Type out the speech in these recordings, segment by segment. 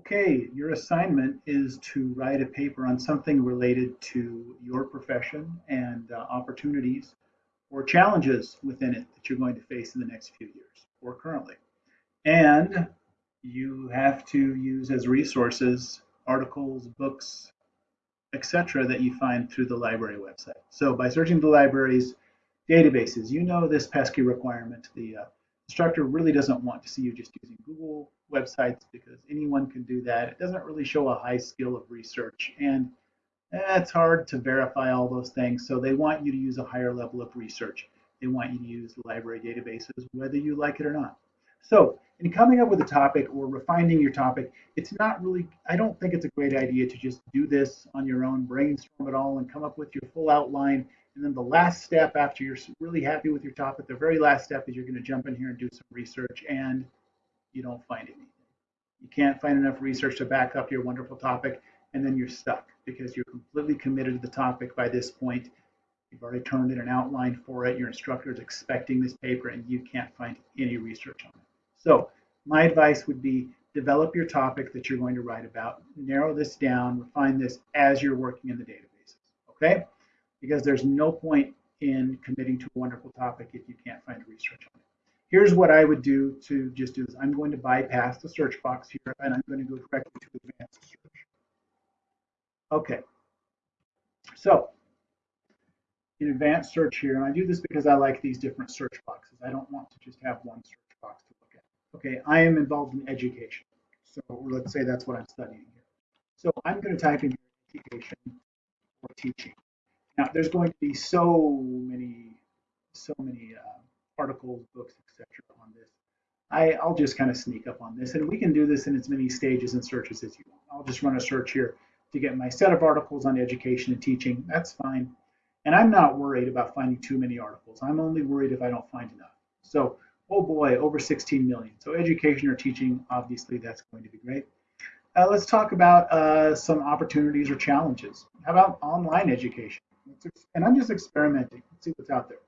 Okay, your assignment is to write a paper on something related to your profession and uh, opportunities or challenges within it that you're going to face in the next few years or currently. And you have to use as resources articles, books, etc. that you find through the library website. So by searching the library's databases, you know this pesky requirement. The uh, instructor really doesn't want to see you just using Google websites because anyone can do that. It doesn't really show a high skill of research and it's hard to verify all those things. So they want you to use a higher level of research. They want you to use library databases, whether you like it or not. So in coming up with a topic or refining your topic, it's not really, I don't think it's a great idea to just do this on your own, brainstorm it all and come up with your full outline. And then the last step after you're really happy with your topic, the very last step is you're going to jump in here and do some research and you don't find anything. You can't find enough research to back up your wonderful topic and then you're stuck because you're completely committed to the topic by this point. You've already turned in an outline for it. Your instructor is expecting this paper and you can't find any research on it. So my advice would be develop your topic that you're going to write about, narrow this down, refine this as you're working in the databases, okay? Because there's no point in committing to a wonderful topic if you can't find research on it. Here's what I would do to just do this. I'm going to bypass the search box here and I'm going to go directly to advanced search. Okay, so in advanced search here, and I do this because I like these different search boxes. I don't want to just have one search box to look at. Okay, I am involved in education. So let's say that's what I'm studying here. So I'm going to type in education or teaching. Now there's going to be so many, so many uh, articles, books, etc. on this. I, I'll just kind of sneak up on this, and we can do this in as many stages and searches as you want. I'll just run a search here to get my set of articles on education and teaching. That's fine. And I'm not worried about finding too many articles. I'm only worried if I don't find enough. So Oh boy, over 16 million. So education or teaching, obviously that's going to be great. Uh, let's talk about uh, some opportunities or challenges. How about online education? And I'm just experimenting. Let's see what's out there.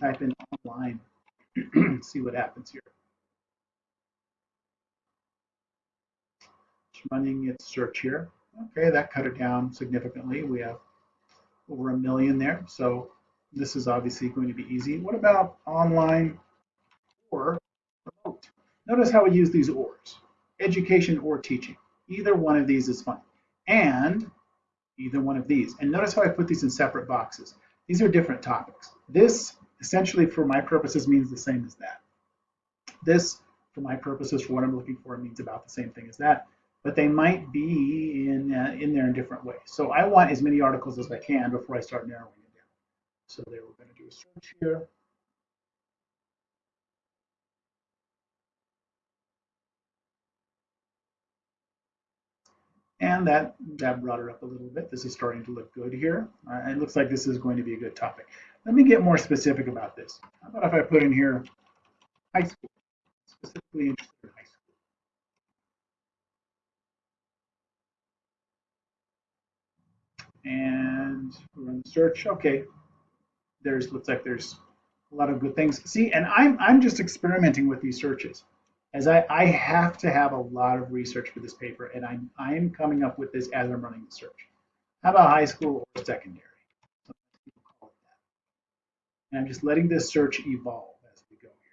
Type in online, see what happens here. It's running its search here. Okay, that cut it down significantly. We have over a million there. So this is obviously going to be easy. What about online or remote. Notice how we use these ors, education or teaching. Either one of these is fine. And either one of these. And notice how I put these in separate boxes. These are different topics. This essentially for my purposes means the same as that. This for my purposes for what I'm looking for means about the same thing as that. But they might be in, uh, in there in different ways. So I want as many articles as I can before I start narrowing it down. So there we're going to do a search here. And that, that brought her up a little bit. This is starting to look good here. Uh, it looks like this is going to be a good topic. Let me get more specific about this. How about if I put in here high school, specifically interested in high school. And run the search. Okay, there's looks like there's a lot of good things. See, and I'm I'm just experimenting with these searches as I, I have to have a lot of research for this paper, and I'm, I'm coming up with this as I'm running the search. How about high school or secondary? And I'm just letting this search evolve as we go here.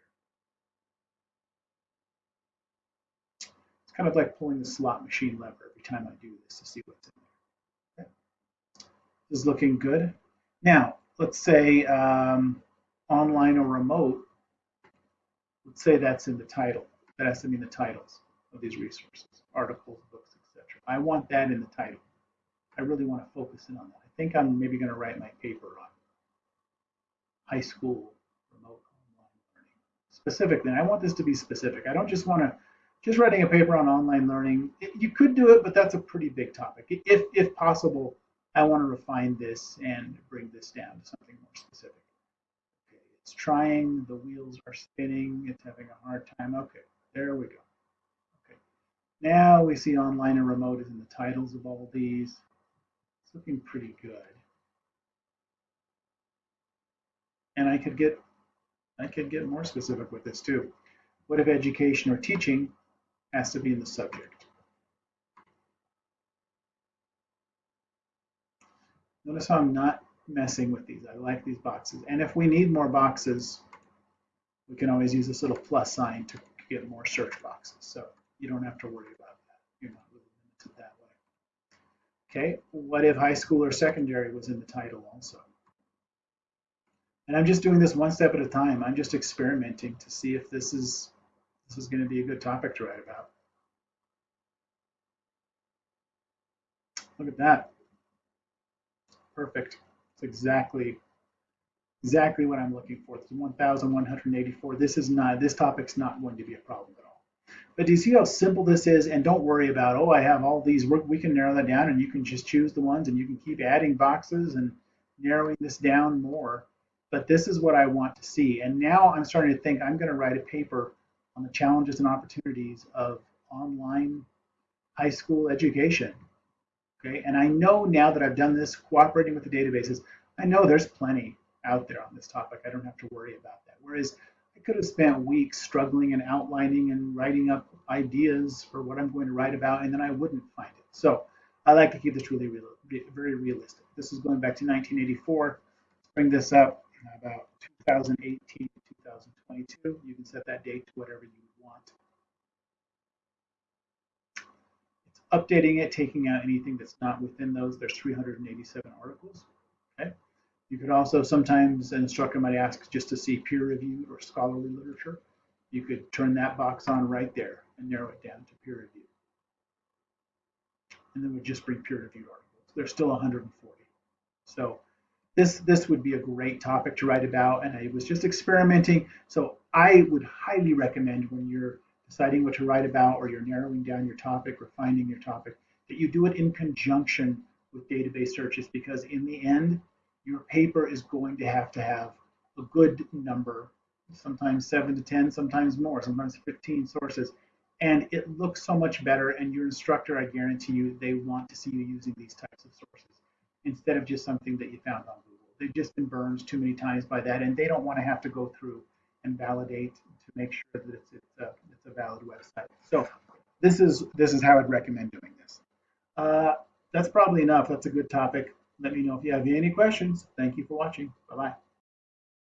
It's kind of like pulling the slot machine lever every time I do this to see what's in there. Okay. This is looking good. Now, let's say um, online or remote. Let's say that's in the title that has to be in the titles of these resources, articles, books, etc. I want that in the title. I really want to focus in on that. I think I'm maybe going to write my paper on high school remote online learning specifically. And I want this to be specific. I don't just want to just writing a paper on online learning. It, you could do it, but that's a pretty big topic. If if possible, I want to refine this and bring this down to something more specific. Okay, it's trying. The wheels are spinning. It's having a hard time. Okay. There we go. Okay. Now we see online and remote is in the titles of all these. It's looking pretty good. And I could get I could get more specific with this too. What if education or teaching has to be in the subject? Notice how I'm not messing with these. I like these boxes. And if we need more boxes, we can always use this little plus sign to get more search boxes. So you don't have to worry about that. You're not really limited that way. Okay, what if high school or secondary was in the title also? And I'm just doing this one step at a time. I'm just experimenting to see if this is this is going to be a good topic to write about. Look at that. Perfect. It's exactly exactly what I'm looking for. It's 1,184. This is not this topic's not going to be a problem at all. But do you see how simple this is? And don't worry about oh I have all these. We can narrow that down, and you can just choose the ones, and you can keep adding boxes and narrowing this down more. But this is what I want to see. And now I'm starting to think I'm going to write a paper on the challenges and opportunities of online high school education. Okay, and I know now that I've done this cooperating with the databases, I know there's plenty out there on this topic. I don't have to worry about that. Whereas I could have spent weeks struggling and outlining and writing up ideas for what I'm going to write about, and then I wouldn't find it. So I like to keep this really, really very realistic. This is going back to 1984. Let's bring this up about 2018 to 2022. You can set that date to whatever you want. It's updating it, taking out anything that's not within those. There's 387 articles. You could also sometimes an instructor might ask just to see peer-reviewed or scholarly literature. You could turn that box on right there and narrow it down to peer-reviewed. And then we just bring peer-reviewed articles. There's still 140. So this this would be a great topic to write about, and I was just experimenting. So I would highly recommend when you're deciding what to write about or you're narrowing down your topic, refining your topic, that you do it in conjunction with database searches because in the end, your paper is going to have to have a good number, sometimes seven to 10, sometimes more, sometimes 15 sources. And it looks so much better. And your instructor, I guarantee you, they want to see you using these types of sources instead of just something that you found on Google. They've just been burned too many times by that, and they don't want to have to go through and validate to make sure that it's, it's, a, it's a valid website. So this is this is how I'd recommend doing this. Uh, that's probably enough. That's a good topic. Let me know if you have any questions. Thank you for watching. Bye-bye.